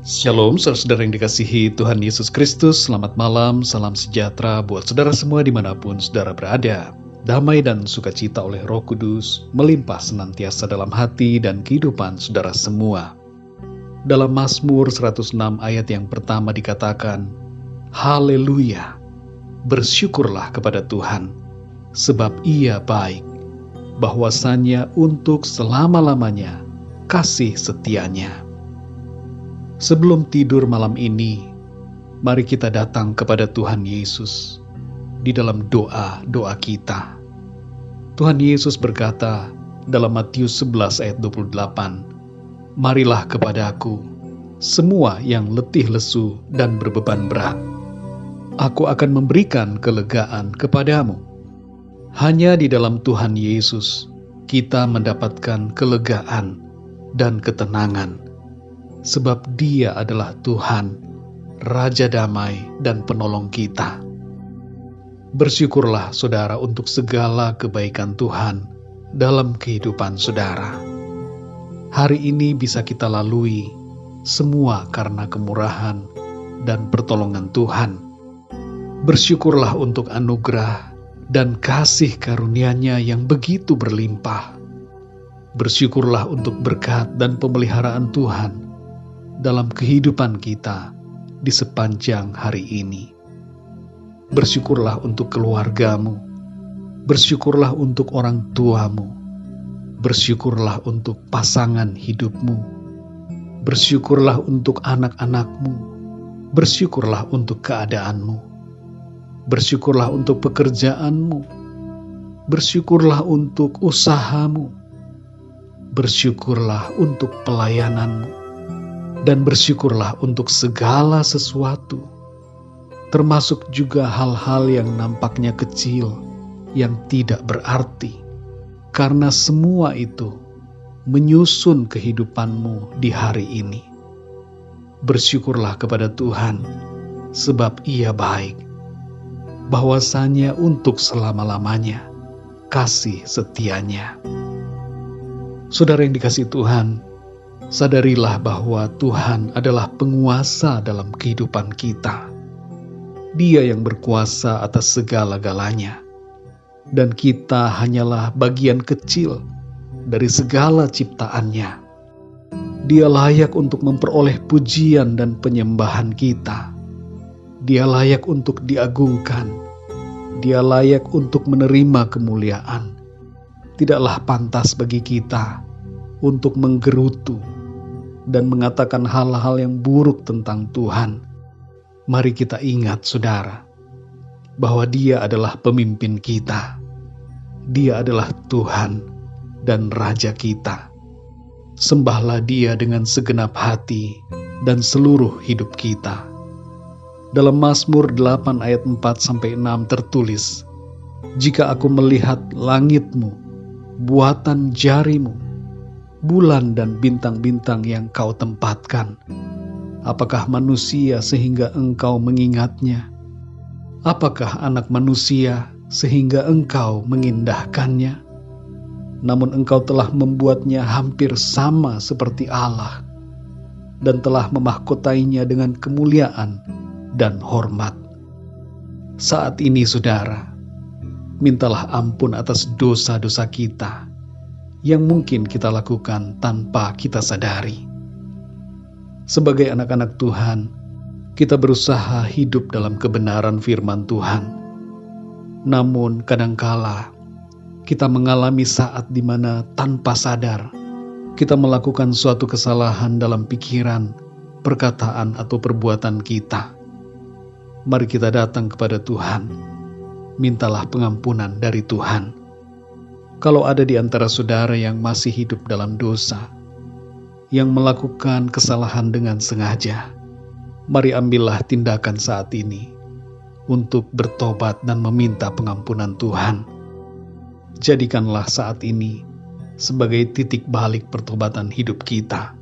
Shalom, saudara yang dikasihi Tuhan Yesus Kristus. Selamat malam, salam sejahtera buat saudara semua di mana pun saudara berada. Damai dan sukacita oleh roh kudus melimpah senantiasa dalam hati dan kehidupan saudara semua. Dalam Mazmur 106 ayat yang pertama dikatakan, Haleluya, bersyukurlah kepada Tuhan, sebab ia baik, bahwasannya untuk selama-lamanya kasih setianya. Sebelum tidur malam ini, mari kita datang kepada Tuhan Yesus di dalam doa-doa kita. Tuhan Yesus berkata dalam Matius 11 ayat 28, Marilah kepadaku, semua yang letih lesu dan berbeban berat. Aku akan memberikan kelegaan kepadamu. Hanya di dalam Tuhan Yesus, kita mendapatkan kelegaan dan ketenangan sebab Dia adalah Tuhan, Raja damai, dan penolong kita. Bersyukurlah, saudara, untuk segala kebaikan Tuhan dalam kehidupan saudara. Hari ini bisa kita lalui semua karena kemurahan dan pertolongan Tuhan. Bersyukurlah untuk anugerah dan kasih karunia-Nya yang begitu berlimpah. Bersyukurlah untuk berkat dan pemeliharaan Tuhan dalam kehidupan kita di sepanjang hari ini. Bersyukurlah untuk keluargamu, bersyukurlah untuk orang tuamu, bersyukurlah untuk pasangan hidupmu, bersyukurlah untuk anak-anakmu, bersyukurlah untuk keadaanmu, bersyukurlah untuk pekerjaanmu, bersyukurlah untuk usahamu, bersyukurlah untuk pelayananmu dan bersyukurlah untuk segala sesuatu, termasuk juga hal-hal yang nampaknya kecil, yang tidak berarti, karena semua itu menyusun kehidupanmu di hari ini. Bersyukurlah kepada Tuhan, sebab Ia baik, bahwasanya untuk selama-lamanya kasih setianya. Saudara yang dikasih Tuhan, sadarilah bahwa Tuhan adalah penguasa dalam kehidupan kita. Dia yang berkuasa atas segala-galanya, dan kita hanyalah bagian kecil dari segala ciptaannya. Dia layak untuk memperoleh pujian dan penyembahan kita. Dia layak untuk diagungkan. Dia layak untuk menerima kemuliaan. Tidaklah pantas bagi kita untuk menggerutu dan mengatakan hal-hal yang buruk tentang Tuhan, mari kita ingat, saudara, bahwa Dia adalah pemimpin kita. Dia adalah Tuhan dan Raja kita. Sembahlah Dia dengan segenap hati dan seluruh hidup kita. Dalam Mazmur 8 ayat 4 sampai 6 tertulis, "Jika aku melihat langitmu, buatan jarimu, bulan dan bintang-bintang yang kau tempatkan. Apakah manusia sehingga engkau mengingatnya? Apakah anak manusia sehingga engkau mengindahkannya? Namun engkau telah membuatnya hampir sama seperti Allah dan telah memahkotainya dengan kemuliaan dan hormat. Saat ini saudara, mintalah ampun atas dosa-dosa kita yang mungkin kita lakukan tanpa kita sadari. Sebagai anak-anak Tuhan, kita berusaha hidup dalam kebenaran firman Tuhan. Namun kadangkala kita mengalami saat di mana tanpa sadar kita melakukan suatu kesalahan dalam pikiran, perkataan atau perbuatan kita. Mari kita datang kepada Tuhan. Mintalah pengampunan dari Tuhan kalau ada di antara saudara yang masih hidup dalam dosa, yang melakukan kesalahan dengan sengaja, mari ambillah tindakan saat ini untuk bertobat dan meminta pengampunan Tuhan. Jadikanlah saat ini sebagai titik balik pertobatan hidup kita.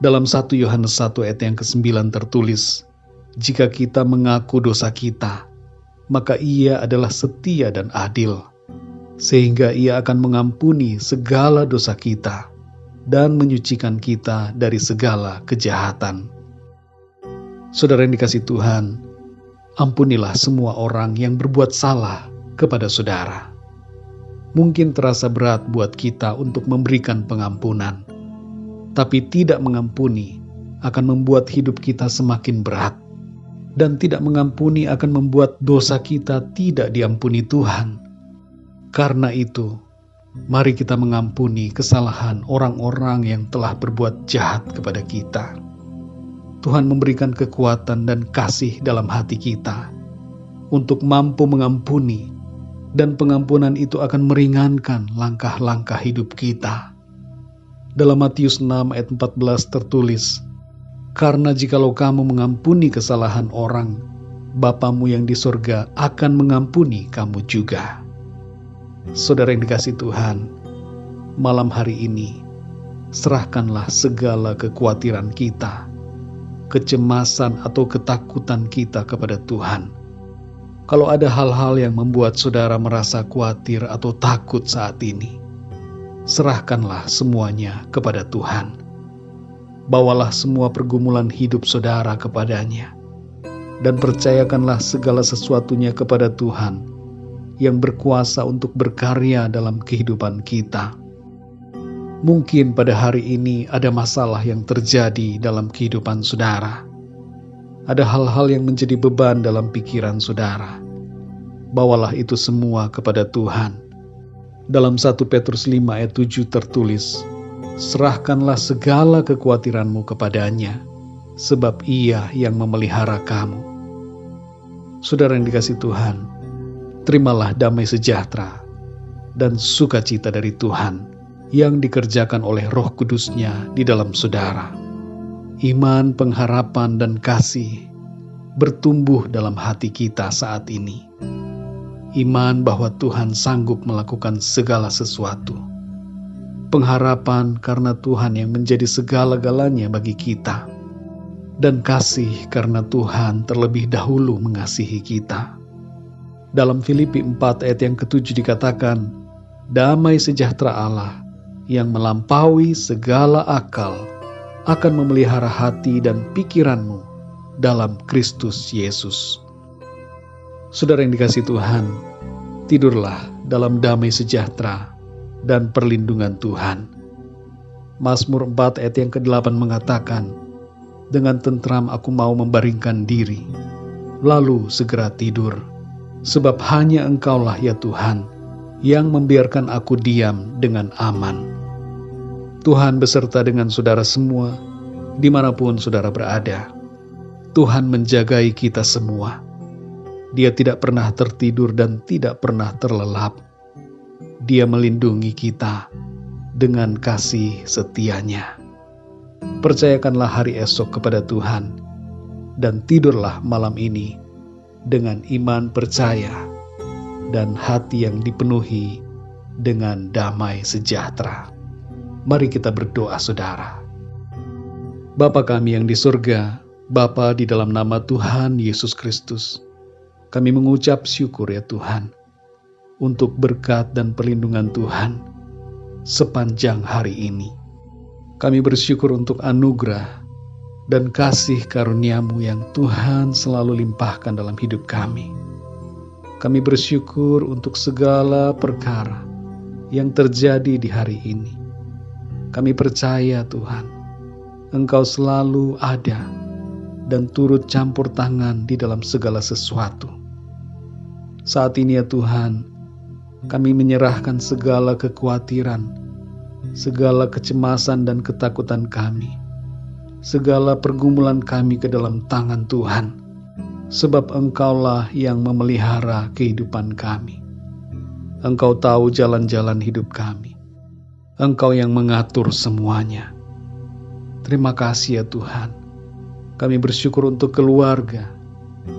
Dalam 1 Yohanes 1 ayat yang ke-9 tertulis, Jika kita mengaku dosa kita, maka ia adalah setia dan adil sehingga ia akan mengampuni segala dosa kita dan menyucikan kita dari segala kejahatan. Saudara yang dikasih Tuhan, ampunilah semua orang yang berbuat salah kepada saudara. Mungkin terasa berat buat kita untuk memberikan pengampunan, tapi tidak mengampuni akan membuat hidup kita semakin berat, dan tidak mengampuni akan membuat dosa kita tidak diampuni Tuhan. Karena itu, mari kita mengampuni kesalahan orang-orang yang telah berbuat jahat kepada kita. Tuhan memberikan kekuatan dan kasih dalam hati kita untuk mampu mengampuni, dan pengampunan itu akan meringankan langkah-langkah hidup kita. Dalam Matius 6 ayat 14 tertulis, Karena jikalau kamu mengampuni kesalahan orang, Bapamu yang di sorga akan mengampuni kamu juga. Saudara yang dikasih Tuhan, malam hari ini, serahkanlah segala kekhawatiran kita, kecemasan atau ketakutan kita kepada Tuhan. Kalau ada hal-hal yang membuat saudara merasa khawatir atau takut saat ini, serahkanlah semuanya kepada Tuhan. Bawalah semua pergumulan hidup saudara kepadanya, dan percayakanlah segala sesuatunya kepada Tuhan yang berkuasa untuk berkarya dalam kehidupan kita. Mungkin pada hari ini ada masalah yang terjadi dalam kehidupan saudara. Ada hal-hal yang menjadi beban dalam pikiran saudara. Bawalah itu semua kepada Tuhan. Dalam 1 Petrus 5 ayat 7 tertulis, Serahkanlah segala kekhawatiranmu kepadanya, sebab ia yang memelihara kamu. Saudara yang dikasih Tuhan, terimalah damai sejahtera dan sukacita dari Tuhan yang dikerjakan oleh roh kudusnya di dalam saudara. Iman, pengharapan, dan kasih bertumbuh dalam hati kita saat ini. Iman bahwa Tuhan sanggup melakukan segala sesuatu. Pengharapan karena Tuhan yang menjadi segala-galanya bagi kita. Dan kasih karena Tuhan terlebih dahulu mengasihi kita. Dalam Filipi 4 ayat yang ketujuh dikatakan, Damai sejahtera Allah yang melampaui segala akal akan memelihara hati dan pikiranmu dalam Kristus Yesus. Saudara yang dikasih Tuhan, tidurlah dalam damai sejahtera dan perlindungan Tuhan. Mazmur 4 ayat yang ke-8 mengatakan, Dengan tentram aku mau membaringkan diri, lalu segera tidur, sebab hanya Engkaulah ya Tuhan, yang membiarkan aku diam dengan aman. Tuhan beserta dengan saudara semua, di mana pun saudara berada. Tuhan menjagai kita semua. Dia tidak pernah tertidur dan tidak pernah terlelap. Dia melindungi kita dengan kasih setianya. Percayakanlah hari esok kepada Tuhan, dan tidurlah malam ini dengan iman percaya dan hati yang dipenuhi dengan damai sejahtera. Mari kita berdoa saudara. Bapa kami yang di surga, Bapa di dalam nama Tuhan Yesus Kristus, kami mengucap syukur ya Tuhan, untuk berkat dan perlindungan Tuhan sepanjang hari ini. Kami bersyukur untuk anugerah dan kasih karuniamu yang Tuhan selalu limpahkan dalam hidup kami. Kami bersyukur untuk segala perkara yang terjadi di hari ini kami percaya Tuhan, Engkau selalu ada dan turut campur tangan di dalam segala sesuatu. Saat ini ya Tuhan, kami menyerahkan segala kekhawatiran, segala kecemasan dan ketakutan kami, segala pergumulan kami ke dalam tangan Tuhan, sebab Engkaulah yang memelihara kehidupan kami. Engkau tahu jalan-jalan hidup kami. Engkau yang mengatur semuanya. Terima kasih ya Tuhan. Kami bersyukur untuk keluarga.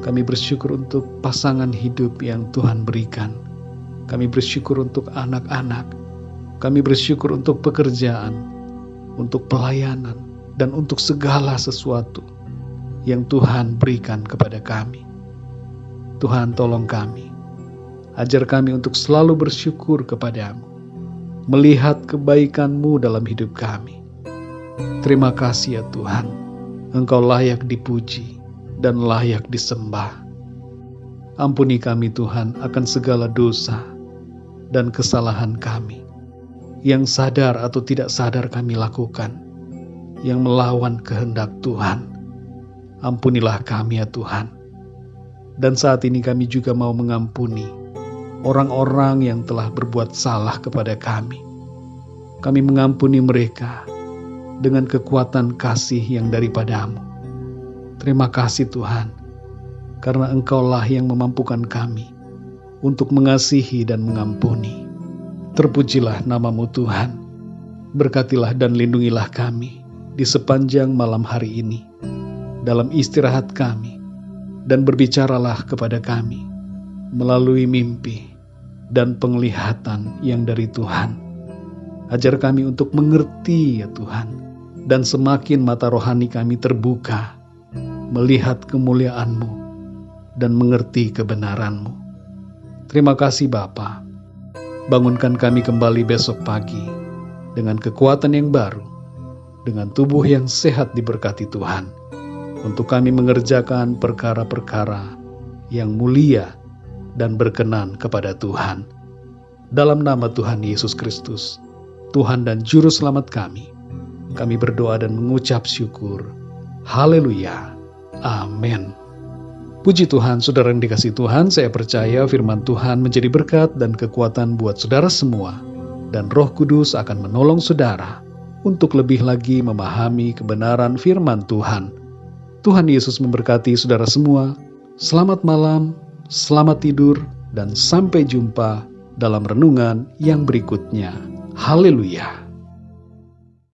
Kami bersyukur untuk pasangan hidup yang Tuhan berikan. Kami bersyukur untuk anak-anak. Kami bersyukur untuk pekerjaan, untuk pelayanan, dan untuk segala sesuatu yang Tuhan berikan kepada kami. Tuhan tolong kami. Ajar kami untuk selalu bersyukur kepadamu melihat kebaikan-Mu dalam hidup kami. Terima kasih ya Tuhan, Engkau layak dipuji, dan layak disembah. Ampuni kami Tuhan akan segala dosa dan kesalahan kami yang sadar atau tidak sadar kami lakukan, yang melawan kehendak Tuhan. Ampunilah kami ya Tuhan. Dan saat ini kami juga mau mengampuni orang-orang yang telah berbuat salah kepada kami. Kami mengampuni mereka dengan kekuatan kasih yang daripadamu. Terima kasih Tuhan, karena Engkaulah yang memampukan kami untuk mengasihi dan mengampuni. Terpujilah namamu Tuhan, berkatilah dan lindungilah kami di sepanjang malam hari ini, dalam istirahat kami, dan berbicaralah kepada kami melalui mimpi dan penglihatan yang dari Tuhan. Ajar kami untuk mengerti ya Tuhan, dan semakin mata rohani kami terbuka, melihat kemuliaan-Mu, dan mengerti kebenaran-Mu. Terima kasih Bapa. Bangunkan kami kembali besok pagi dengan kekuatan yang baru, dengan tubuh yang sehat diberkati Tuhan, untuk kami mengerjakan perkara-perkara yang mulia dan berkenan kepada Tuhan. Dalam nama Tuhan Yesus Kristus, Tuhan dan Juru Selamat kami, kami berdoa dan mengucap syukur. Haleluya. Amin. Puji Tuhan, saudara yang dikasih Tuhan, saya percaya firman Tuhan menjadi berkat dan kekuatan buat saudara semua. Dan roh kudus akan menolong saudara untuk lebih lagi memahami kebenaran firman Tuhan. Tuhan Yesus memberkati saudara semua. Selamat malam, selamat tidur, dan sampai jumpa dalam renungan yang berikutnya. Haleluya!